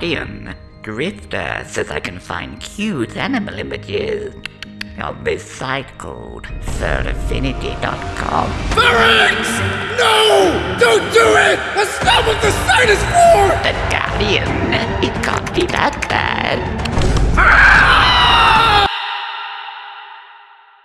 Guardian. Grifter says I can find cute animal images. on this site called Furaffinity.com. Ferenx! No! Don't do it! That's not what the site is for! The Guardian. It can't be that bad.